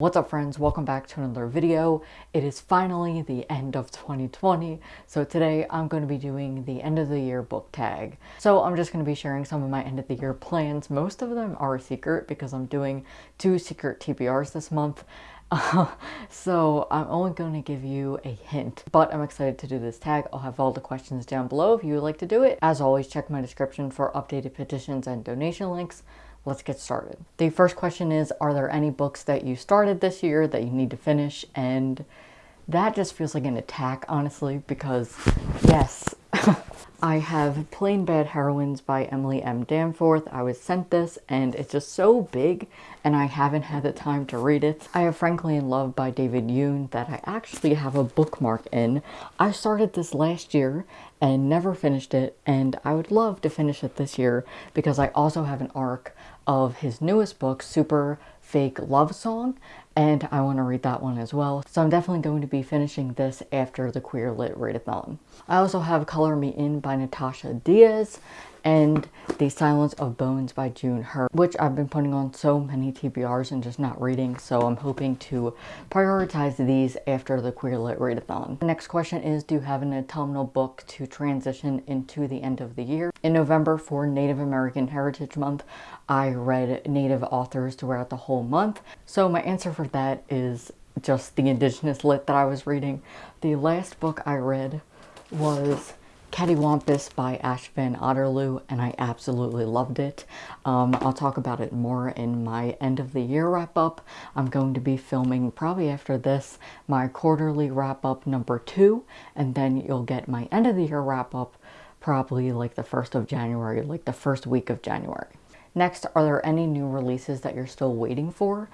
What's up friends? Welcome back to another video. It is finally the end of 2020, so today I'm going to be doing the end of the year book tag. So I'm just going to be sharing some of my end of the year plans. Most of them are secret because I'm doing two secret TBRs this month. Uh, so I'm only going to give you a hint, but I'm excited to do this tag. I'll have all the questions down below if you would like to do it. As always, check my description for updated petitions and donation links let's get started. The first question is, are there any books that you started this year that you need to finish? And that just feels like an attack, honestly, because yes, I have Plain Bad Heroines by Emily M. Danforth. I was sent this and it's just so big and I haven't had the time to read it. I have Frankly in Love by David Yoon that I actually have a bookmark in. I started this last year and never finished it and I would love to finish it this year because I also have an arc of his newest book, Super Fake Love Song, and I want to read that one as well. So I'm definitely going to be finishing this after the Queer Lit Readathon. I also have Color Me In by Natasha Diaz, and The Silence of Bones by June Hur, which I've been putting on so many TBRs and just not reading, so I'm hoping to prioritize these after the Queer Lit Readathon. The next question is, do you have an autumnal book to transition into the end of the year? In November for Native American Heritage Month, I read Native authors throughout the whole month, so my answer for that is just the Indigenous Lit that I was reading. The last book I read was Cattywampus by Ash Van Otterloo and I absolutely loved it. Um, I'll talk about it more in my end of the year wrap up. I'm going to be filming probably after this my quarterly wrap up number two and then you'll get my end of the year wrap up probably like the 1st of January, like the first week of January. Next, are there any new releases that you're still waiting for?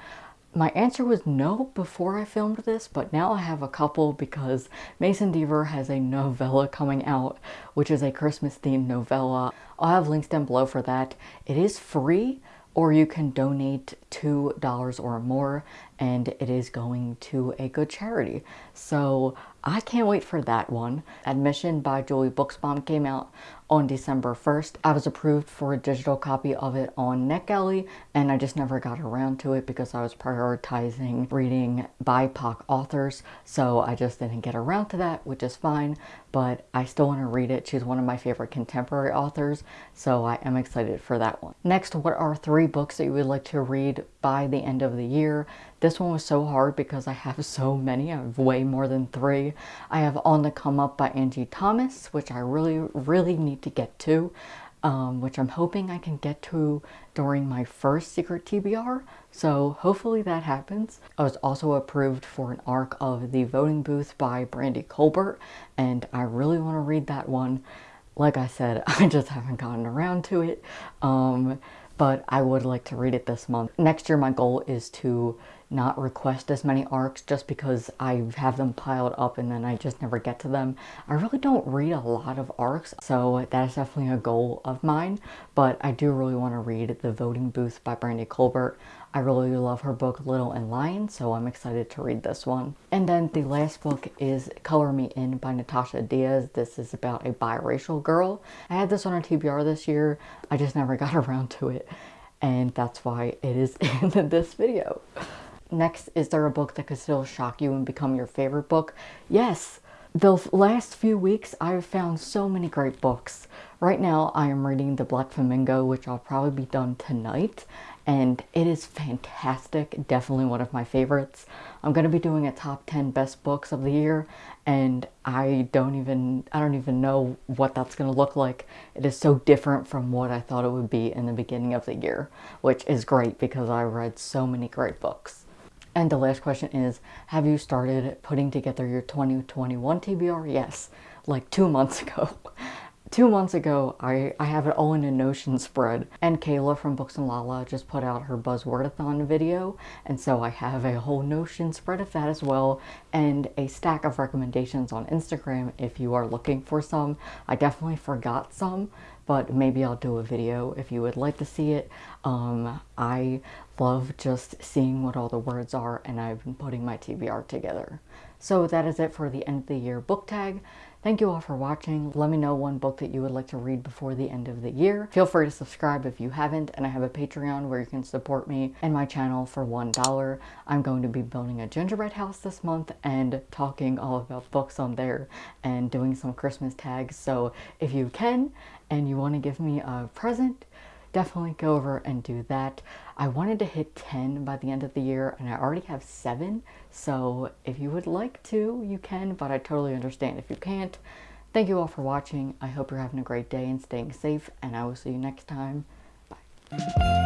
My answer was no before I filmed this, but now I have a couple because Mason Deaver has a novella coming out, which is a Christmas themed novella. I'll have links down below for that. It is free, or you can donate $2 or more and it is going to a good charity. So I can't wait for that one. Admission by Julie Buxbaum came out on December 1st. I was approved for a digital copy of it on NetGalley and I just never got around to it because I was prioritizing reading BIPOC authors so I just didn't get around to that which is fine but I still want to read it. She's one of my favorite contemporary authors so I am excited for that one. Next, what are three books that you would like to read by the end of the year? This one was so hard because I have so many. I have way more than three. I have On the Come Up by Angie Thomas, which I really, really need to get to, um, which I'm hoping I can get to during my first Secret TBR. So hopefully that happens. I was also approved for an arc of The Voting Booth by Brandy Colbert, and I really want to read that one. Like I said, I just haven't gotten around to it. Um, but I would like to read it this month. Next year my goal is to not request as many arcs just because I have them piled up and then I just never get to them. I really don't read a lot of arcs, so that is definitely a goal of mine, but I do really want to read The Voting Booth by Brandy Colbert. I really love her book Little and Lion, so I'm excited to read this one. And then the last book is Color Me In by Natasha Diaz. This is about a biracial girl. I had this on a TBR this year. I just never got around to it, and that's why it is in this video. Next, is there a book that could still shock you and become your favorite book? Yes! The last few weeks, I've found so many great books. Right now, I am reading The Black Flamingo, which I'll probably be done tonight, and it is fantastic. Definitely one of my favorites. I'm going to be doing a top 10 best books of the year, and I don't even, I don't even know what that's going to look like. It is so different from what I thought it would be in the beginning of the year, which is great because I read so many great books. And the last question is, have you started putting together your 2021 TBR? Yes, like two months ago. Two months ago, I, I have it all in a Notion spread. And Kayla from Books and Lala just put out her Buzzwordathon video. And so I have a whole Notion spread of that as well. And a stack of recommendations on Instagram if you are looking for some. I definitely forgot some but maybe I'll do a video if you would like to see it. Um, I love just seeing what all the words are and I've been putting my TBR together. So that is it for the end of the year book tag. Thank you all for watching. Let me know one book that you would like to read before the end of the year. Feel free to subscribe if you haven't, and I have a Patreon where you can support me and my channel for $1. I'm going to be building a gingerbread house this month and talking all about books on there and doing some Christmas tags. So if you can and you want to give me a present, definitely go over and do that. I wanted to hit 10 by the end of the year and I already have 7, so if you would like to, you can, but I totally understand if you can't. Thank you all for watching. I hope you're having a great day and staying safe, and I will see you next time. Bye.